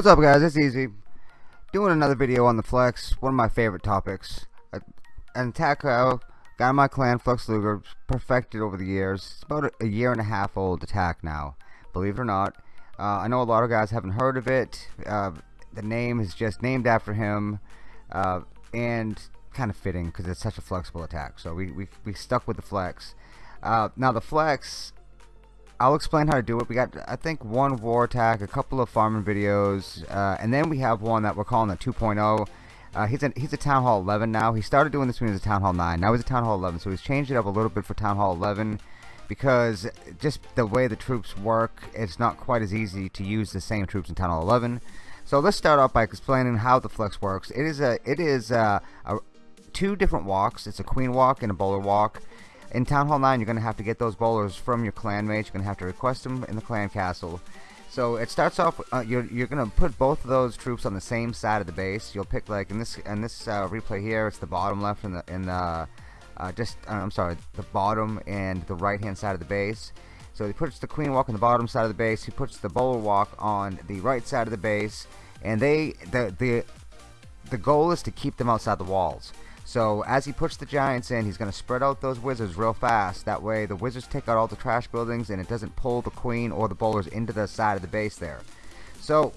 What's up guys, it's Easy. Doing another video on the Flex, one of my favorite topics. An attack I got in my clan, Flex Luger, perfected over the years. It's about a year and a half old attack now, believe it or not. Uh, I know a lot of guys haven't heard of it. Uh, the name is just named after him, uh, and kind of fitting because it's such a flexible attack. So we, we, we stuck with the Flex. Uh, now the Flex I'll explain how to do it. We got, I think, one war attack, a couple of farming videos, uh, and then we have one that we're calling the 2.0. Uh, he's a he's a Town Hall 11 now. He started doing this when he was a Town Hall 9. Now he's a Town Hall 11, so he's changed it up a little bit for Town Hall 11 because just the way the troops work, it's not quite as easy to use the same troops in Town Hall 11. So let's start off by explaining how the flex works. It is a it is a, a two different walks. It's a queen walk and a bowler walk. In Town Hall 9, you're going to have to get those bowlers from your clan mates. You're going to have to request them in the clan castle. So it starts off. Uh, you're you're going to put both of those troops on the same side of the base. You'll pick like in this in this uh, replay here. It's the bottom left and the in the uh, just uh, I'm sorry, the bottom and the right hand side of the base. So he puts the queen walk on the bottom side of the base. He puts the bowler walk on the right side of the base, and they the the the goal is to keep them outside the walls. So as he puts the Giants in, he's going to spread out those Wizards real fast. That way the Wizards take out all the trash buildings and it doesn't pull the Queen or the Bowlers into the side of the base there. So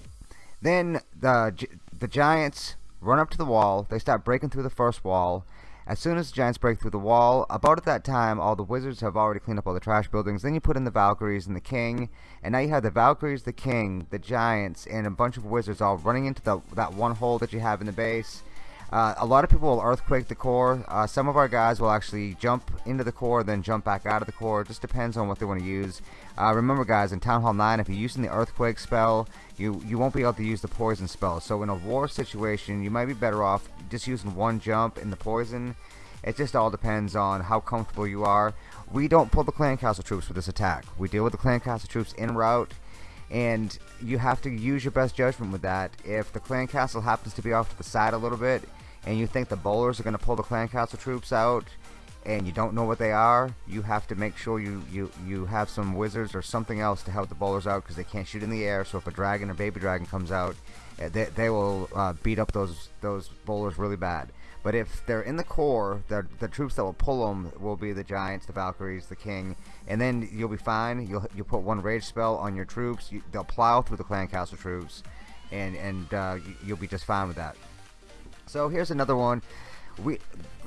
then the, the Giants run up to the wall. They start breaking through the first wall. As soon as the Giants break through the wall, about at that time, all the Wizards have already cleaned up all the trash buildings. Then you put in the Valkyries and the King, and now you have the Valkyries, the King, the Giants, and a bunch of Wizards all running into the, that one hole that you have in the base. Uh, a lot of people will earthquake the core. Uh, some of our guys will actually jump into the core, then jump back out of the core. It just depends on what they want to use. Uh, remember, guys, in Town Hall 9, if you're using the earthquake spell, you you won't be able to use the poison spell. So in a war situation, you might be better off just using one jump in the poison. It just all depends on how comfortable you are. We don't pull the clan castle troops for this attack. We deal with the clan castle troops en route and you have to use your best judgment with that. If the clan castle happens to be off to the side a little bit, and you think the bowlers are going to pull the clan castle troops out and you don't know what they are, you have to make sure you, you, you have some wizards or something else to help the bowlers out because they can't shoot in the air. So if a dragon or baby dragon comes out, eh, they, they will uh, beat up those those bowlers really bad. But if they're in the core, the, the troops that will pull them will be the giants, the valkyries, the king, and then you'll be fine. You'll you put one rage spell on your troops. You, they'll plow through the clan castle troops, and and uh, you'll be just fine with that. So here's another one. We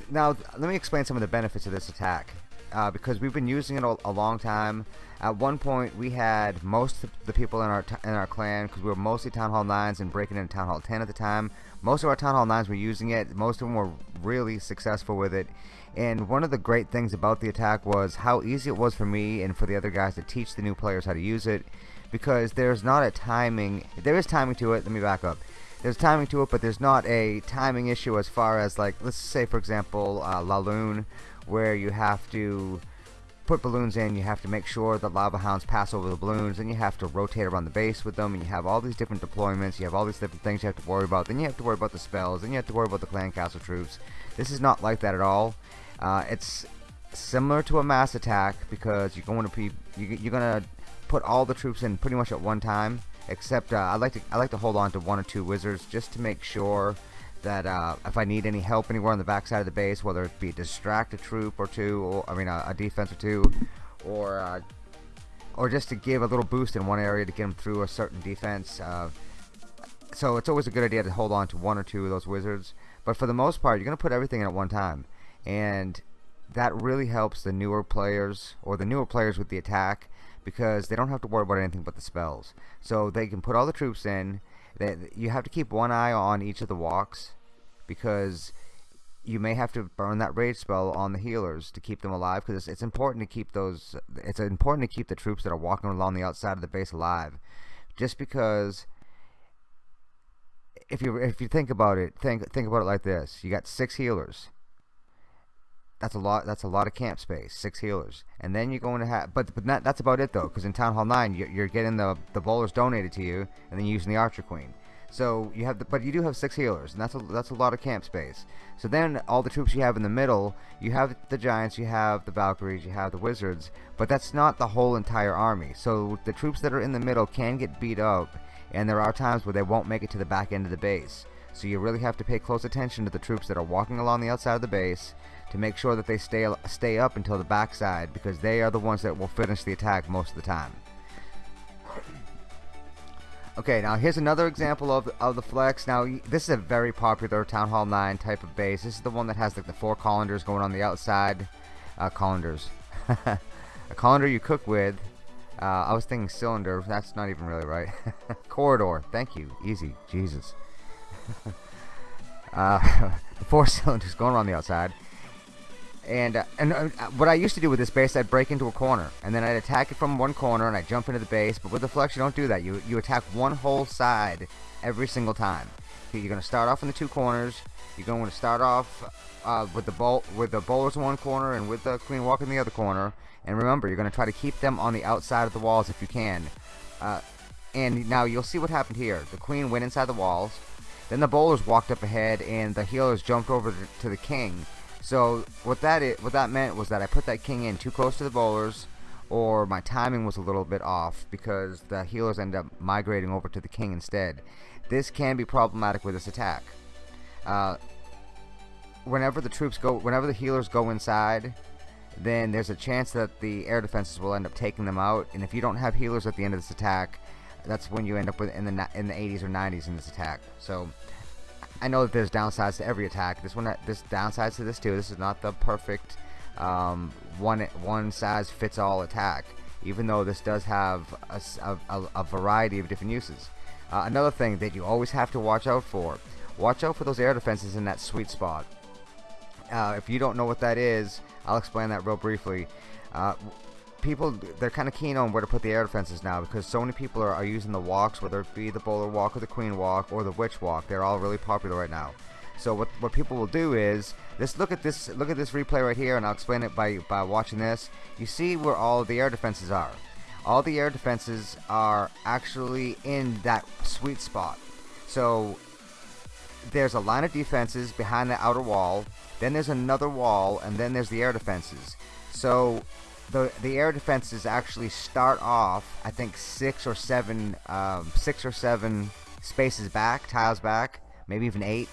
now let me explain some of the benefits of this attack uh, because we've been using it a, a, long time. At one point, we had most of the people in our in our clan because we were mostly Town Hall 9s and breaking into Town Hall 10 at the time. Most of our Town Hall 9s were using it. Most of them were really successful with it. And one of the great things about the attack was how easy it was for me and for the other guys to teach the new players how to use it because there's not a timing. There is timing to it. Let me back up there's timing to it, but there's not a timing issue as far as like let's say for example uh, Laloon, where you have to put balloons in, you have to make sure the lava hounds pass over the balloons, and you have to rotate around the base with them, and you have all these different deployments, you have all these different things you have to worry about, then you have to worry about the spells, then you have to worry about the clan castle troops. This is not like that at all. Uh, it's similar to a mass attack because you're going to be you're going to put all the troops in pretty much at one time except uh, I like to I like to hold on to one or two wizards just to make sure that uh, if I need any help anywhere on the backside of the base, whether it be distract a troop or two, or I mean a, a defense or two, or uh, or just to give a little boost in one area to get them through a certain defense. Uh, so it's always a good idea to hold on to one or two of those wizards. But for the most part, you're going to put everything in at one time, and that really helps the newer players or the newer players with the attack because they don't have to worry about anything but the spells. So they can put all the troops in. They, you have to keep one eye on each of the walks because you may have to burn that rage spell on the healers to keep them alive because it's, it's, important to keep those it's important to keep the troops that are walking along the outside of the base alive just because if you if you think about it think think about it like this you got six healers that's a lot that's a lot of camp space six healers. And then you're going to have but but not, that's about it though because in town hall 9 you're, you're, getting the the bowlers donated to you and then using the archer queen. So you have the but you do have six healers and that's a that's a lot of camp space. So then all the troops you have in the middle you have the giants you have the valkyries you have the wizards but that's not the whole entire army. So the troops that are in the middle can get beat up and there are times where they won't make it to the back end of the base. So you really have to pay close attention to the troops that are walking along the outside of the base to make sure that they stay stay up until the backside because they are the ones that will finish the attack most of the time. Okay, now here's another example of, of the flex. Now, this is a very popular Town Hall 9 type of base. This is the one that has like the four colanders going on the outside. Uh, colanders. a colander you cook with. Uh, I was thinking cylinder. That's not even really right. Corridor. Thank you. Easy. Jesus. Uh, four cylinders going around the outside. And, uh, and uh, what I used to do with this base, I'd break into a corner, and then I'd attack it from one corner, and I'd jump into the base. But with the flex, you don't do that. You you attack one whole side every single time. You're going to start off in the two corners. You're going to start off uh, with the bolt with the bowlers in one corner and with the queen walk in the other corner. And remember, you're going to try to keep them on the outside of the walls if you can. Uh, and now you'll see what happened here. The queen went inside the walls. Then the bowlers walked up ahead, and the healers jumped over to the king so what that is, what that meant was that I put that king in too close to the bowlers, or my timing was a little bit off because the healers end up migrating over to the king instead. This can be problematic with this attack. Uh, whenever the troops go, whenever the healers go inside, then there's a chance that the air defenses will end up taking them out. And if you don't have healers at the end of this attack, that's when you end up with in the in the 80s or 90s in this attack. So I know that there's downsides to every attack. This one, this downsides to this too. This is not the perfect um, one one size fits all attack. Even though this does have a, a, a variety of different uses. Uh, another thing that you always have to watch out for: watch out for those air defenses in that sweet spot. Uh, if you don't know what that is, I'll explain that real briefly. Uh, people they're kind of keen on where to put the air defenses now because so many people are, are using the walks whether it be the bowler walk or the queen walk or the witch walk they're all really popular right now. So what, what people will do is this look at this look at this replay right here and I'll explain it by by watching this. You see where all the air defenses are. All the air defenses are actually in that sweet spot. So there's a line of defenses behind the outer wall then there's another wall and then there's the air defenses. So the the air defenses actually start off I think six or seven um, six or seven spaces back tiles back maybe even eight.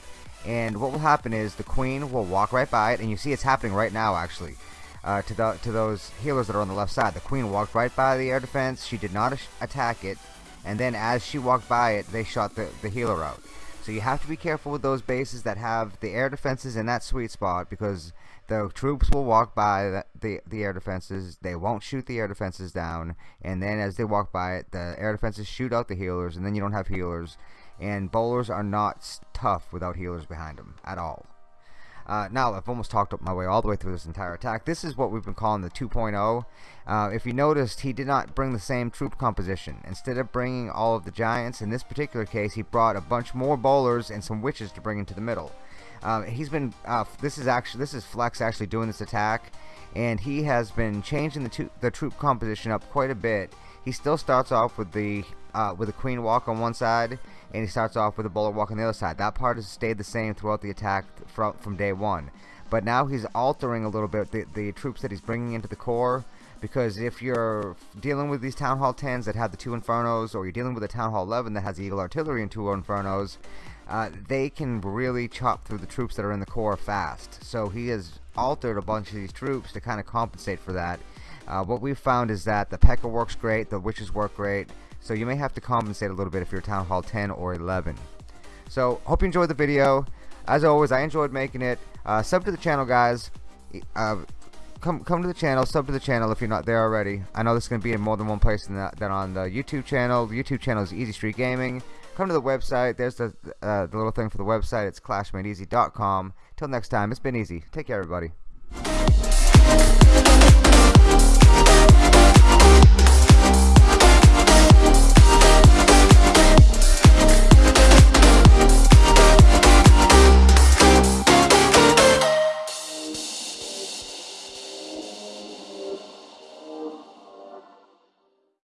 And what will happen is the queen will walk right by it and you see it's happening right now actually uh, to the to those healers that are on the left side. The queen walked right by the air defense. She did not attack it. And then as she walked by it they shot the, the healer out so you have to be careful with those bases that have the air defenses in that sweet spot because the troops will walk by the, the, the air defenses. They won't shoot the air defenses down. And then as they walk by it, the air defenses shoot out the healers. And then you don't have healers. And bowlers are not tough without healers behind them at all. Uh, now, I've almost talked up my way all the way through this entire attack. This is what we've been calling the 2.0. Uh, if you noticed, he did not bring the same troop composition. Instead of bringing all of the giants, in this particular case, he brought a bunch more bowlers and some witches to bring into the middle. Um, he's been uh, this is actually this is Flex actually doing this attack, and he has been changing the the troop composition up quite a bit. He still starts off with the uh, with a queen walk on one side, and he starts off with a bowler walk on the other side. That part has stayed the same throughout the attack from from day one. But now he's altering a little bit the, the troops that he's bringing into the core because if you're dealing with these Town Hall 10s that have the two Infernos or you're dealing with a Town Hall 11 that has Eagle Artillery and two Infernos uh, they can really chop through the troops that are in the core fast. So he has altered a bunch of these troops to kind of compensate for that. Uh, what we've found is that the P.E.K.K.A works great, the Witches work great, so you may have to compensate a little bit if you're Town Hall 10 or 11. So, hope you enjoyed the video. As always, I enjoyed making it. Uh, sub to the channel, guys. Uh, come come to the channel, sub to the channel if you're not there already. I know this is going to be in more than one place than, that, than on the YouTube channel. The YouTube channel is Easy Street Gaming come to the website. There's the, uh, the little thing for the website. It's clashmadeeasy.com. Till next time, it's been easy. Take care, everybody.